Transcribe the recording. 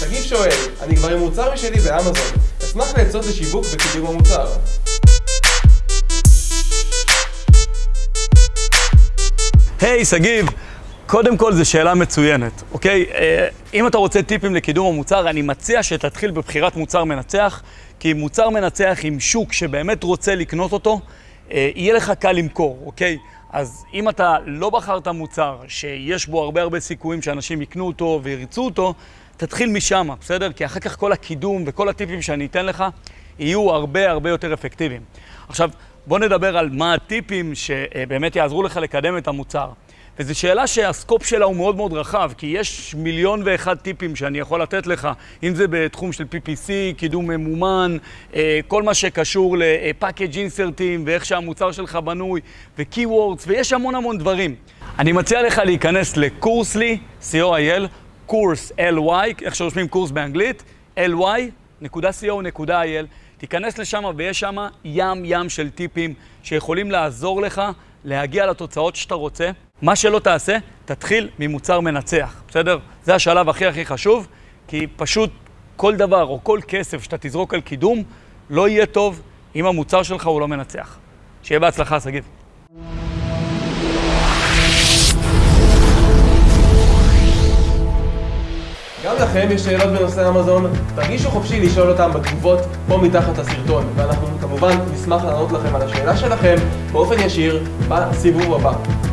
שגיב שואל, אני כבר עם מוצר משלי באמזון, אשמח לעצות לשיווק וקידום המוצר. היי, hey, שגיב, קודם כל זו שאלה מצוינת, אוקיי? אה, אם אתה רוצה טיפים לקידום המוצר, אני מציע שתתחיל בבחירת מוצר מנצח, כי מוצר מנצח עם שוק שבאמת רוצה לקנות אותו, יהיה לך קל למכור, אוקיי? אז אם אתה לא בחרת מוצר שיש בו הרבה הרבה סיכויים שאנשים יקנו אותו ויריצו אותו, תתחיל משם, בסדר? כי אחר כך כל הקידום וכל הטיפים שאני אתן לך יהיו הרבה הרבה יותר אפקטיביים. עכשיו, בוא נדבר על מה הטיפים שבאמת יעזרו לך לקדם את המוצר. וזו שאלה שהסקופ שלה הוא מאוד מאוד רחב, כי יש מיליון ואחד טיפים שאני יכול לתת לך, אם זה בתחום של PPC, קידום ממומן, אה, כל מה שקשור ל-package insertים ואיך שהמוצר שלך בנוי, ו-keywords, ויש המון המון דברים. אני מציע לך להיכנס לקורסלי, co.il, קורס ly, איך שרושמים קורס באנגלית, ly.co.il, תיכנס לשם ויש שם ים ים של טיפים שיכולים לעזור לך להגיע לתוצאות שאתה רוצה. מה שלא תעשה, תתחיל ממוצר מנצח, בסדר? זה השלב הכי הכי חשוב, כי פשוט כל דבר או כל כסף שאתה תזרוק על קידום, לא יהיה טוב אם המוצר שלך הוא לא מנצח. שיהיה בהצלחה, שגיב. לכם יש שאלות בנושא אמזון, תרגישו חופשי לשאול אותם בתגובות פה מתחת לסרטון, ואנחנו כמובן נשמח לענות לכם על השאלה שלכם באופן ישיר בסיבוב הבא.